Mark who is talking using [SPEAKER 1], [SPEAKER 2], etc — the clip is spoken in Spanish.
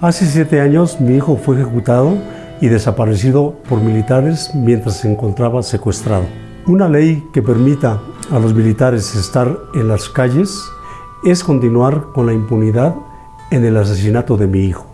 [SPEAKER 1] Hace siete años mi hijo fue ejecutado y desaparecido por militares mientras se encontraba secuestrado. Una ley que permita a los militares estar en las calles es continuar con la impunidad en el asesinato de mi hijo.